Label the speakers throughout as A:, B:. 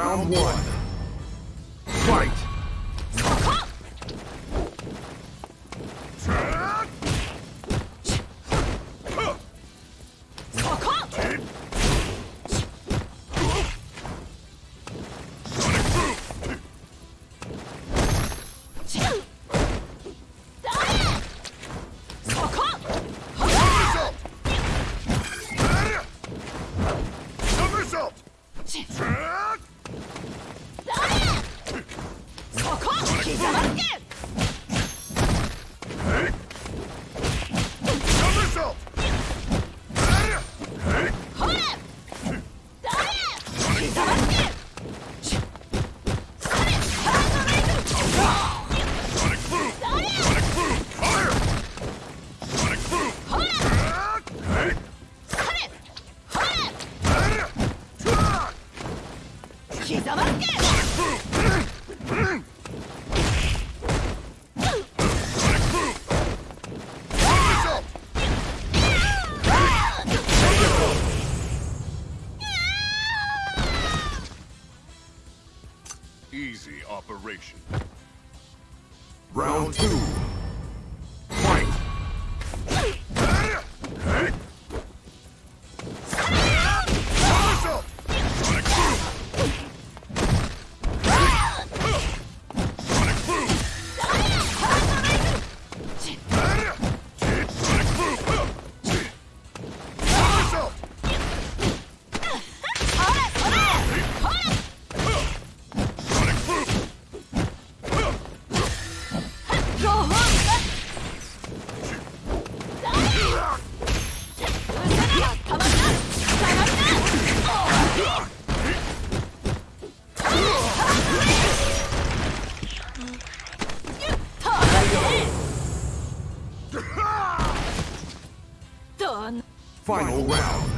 A: Round one.
B: operation.
A: Round two. Final round.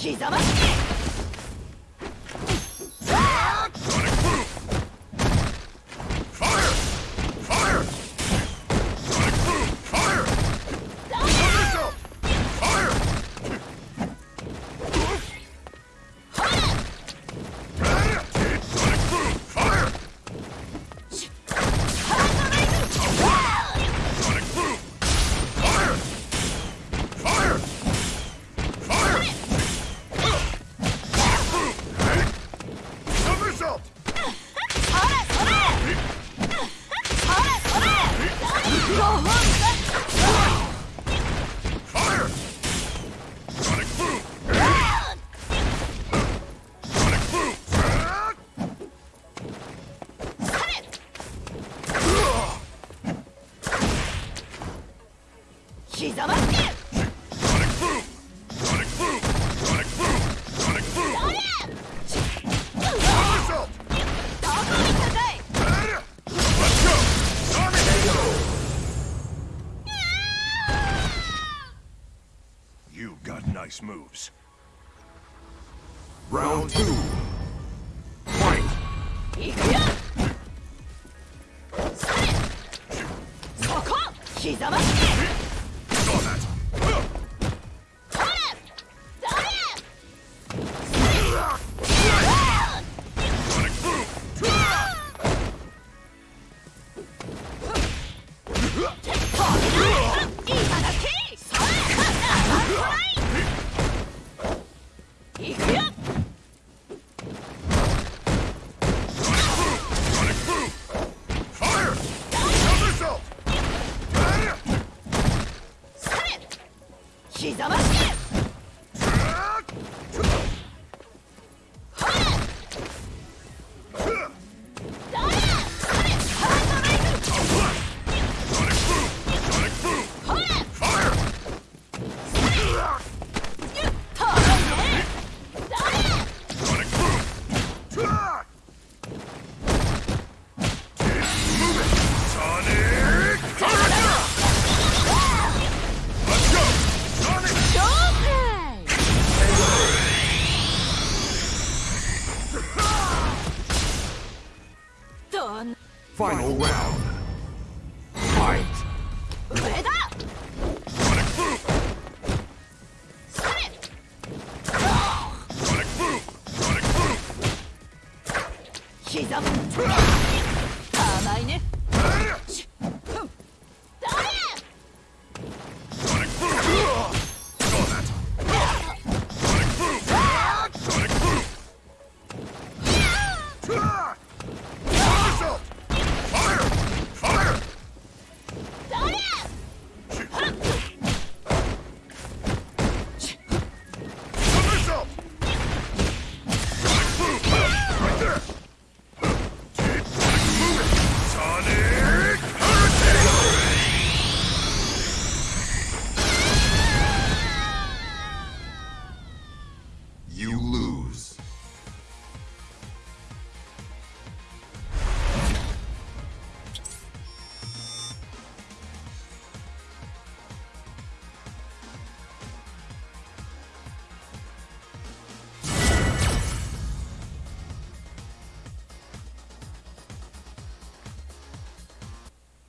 C: 刻ま
A: しき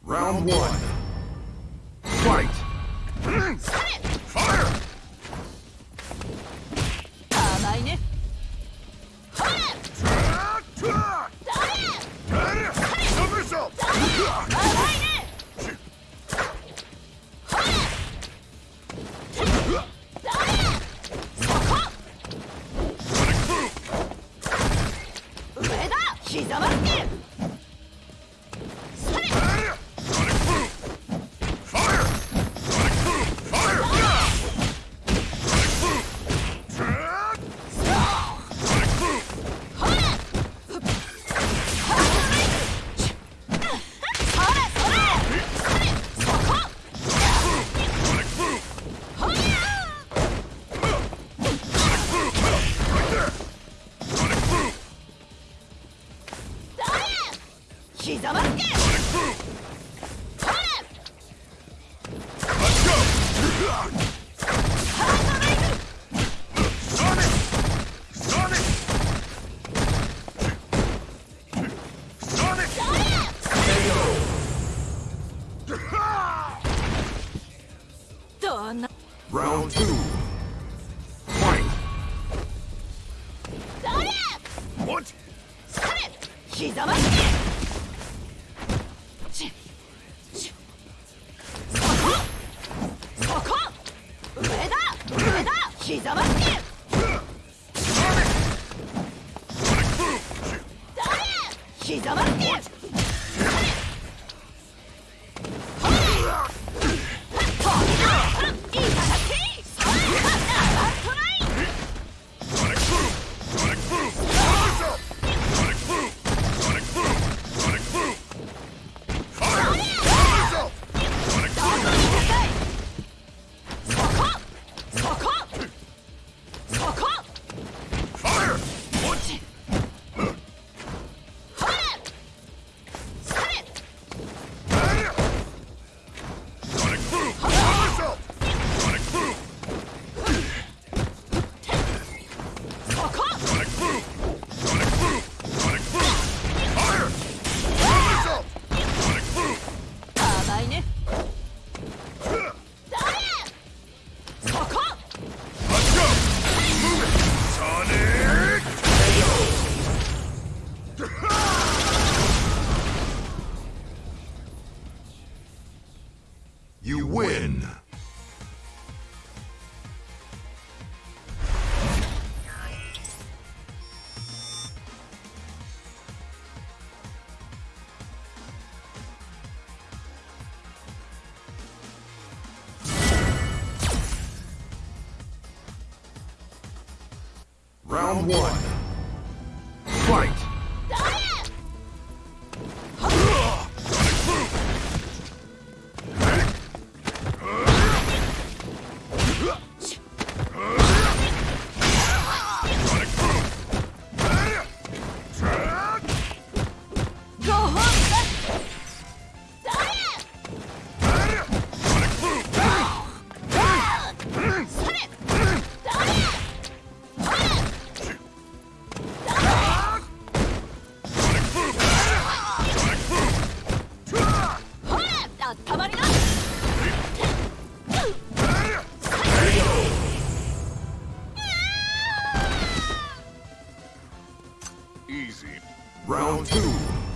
A: Round one. Fight.
C: 上だ膝ま
A: Round one. Fight.
C: easy.
A: Round two.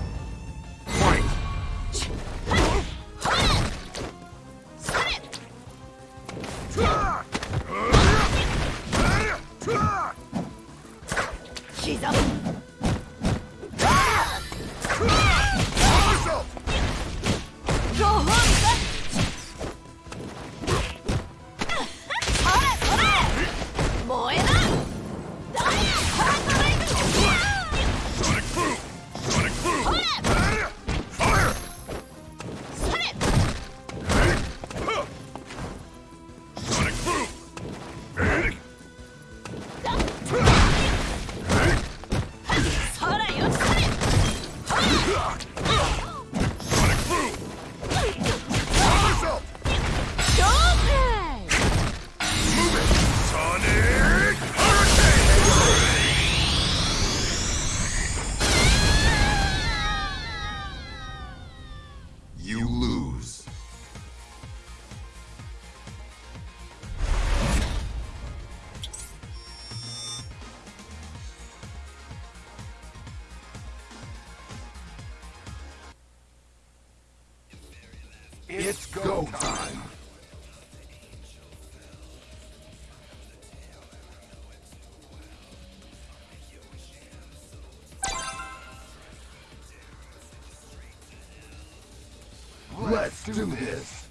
B: Let's
A: do this.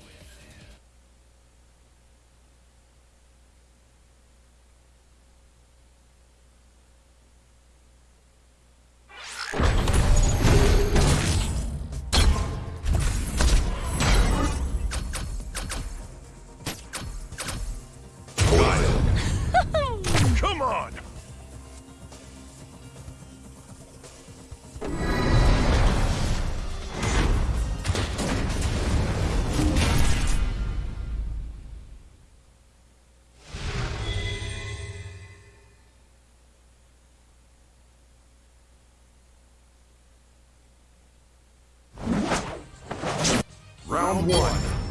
A: Round one.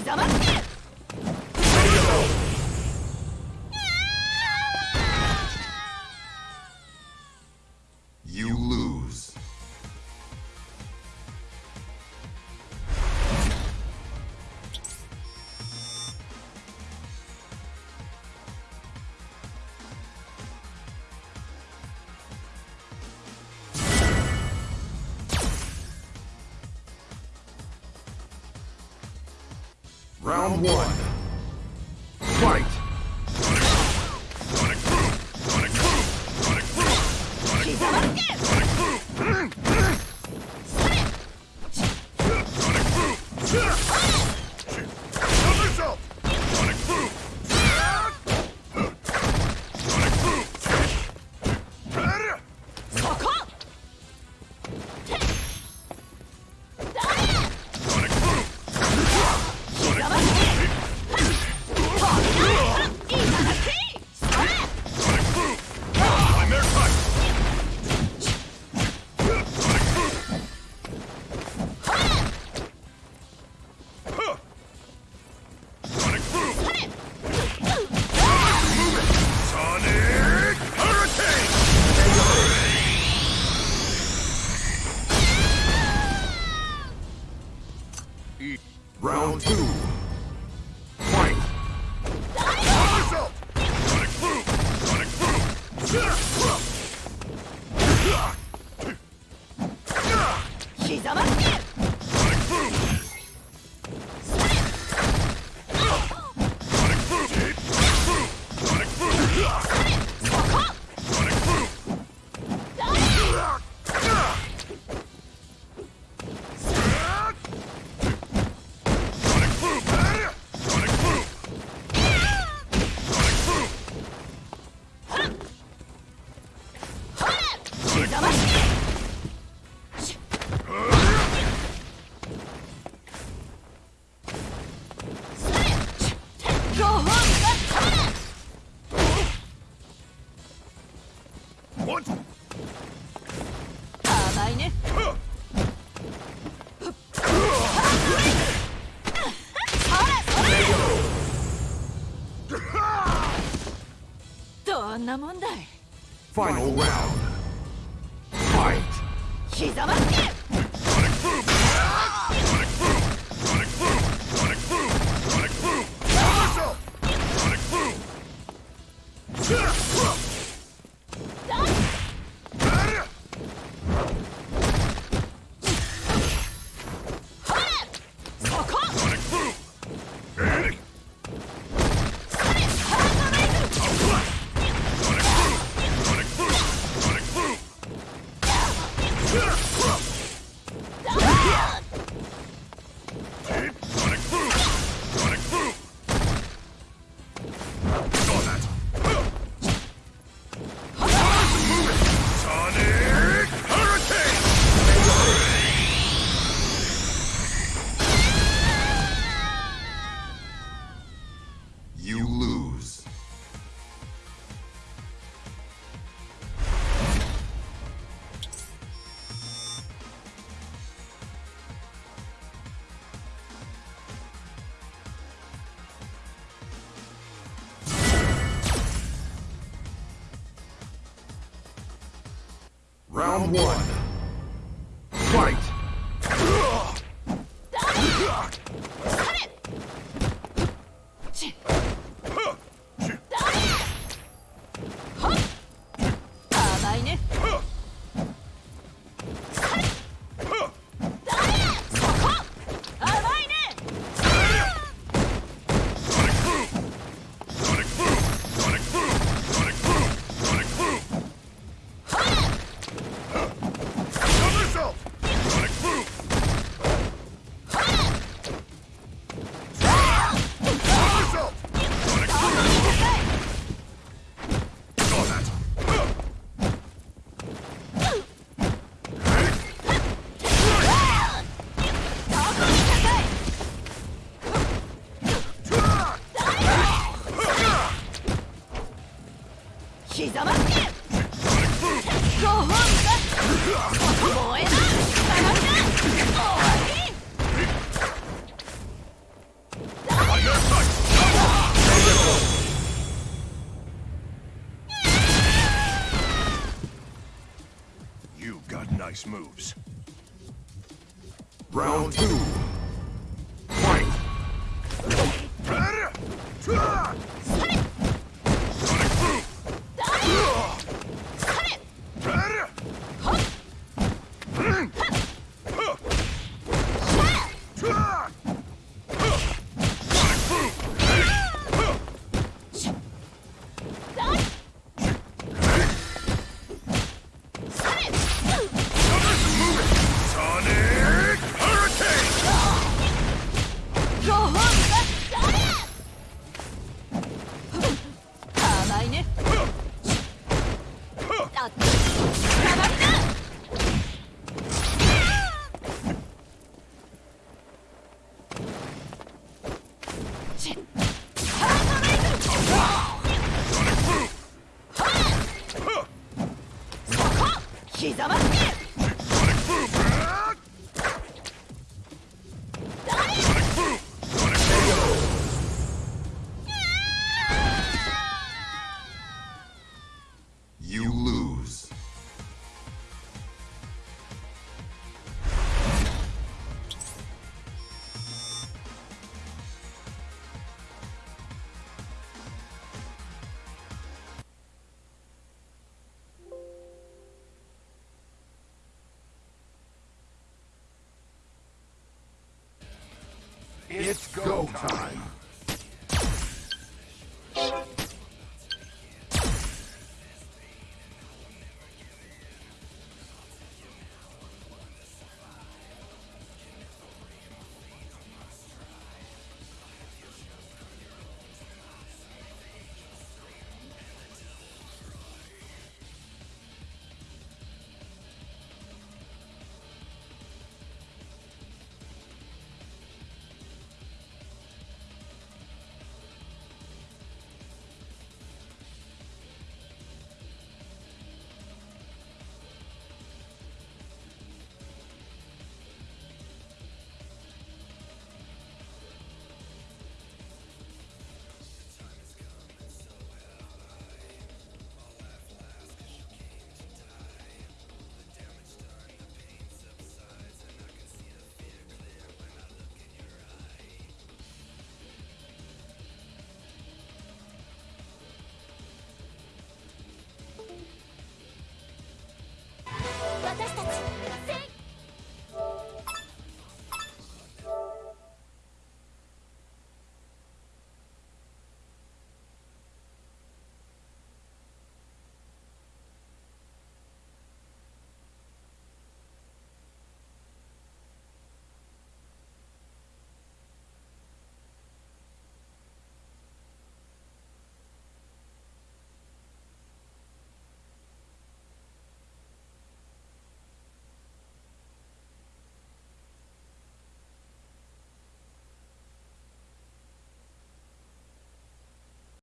C: 刻まって
A: Round one.
B: Final
A: round. Round one. It's go time.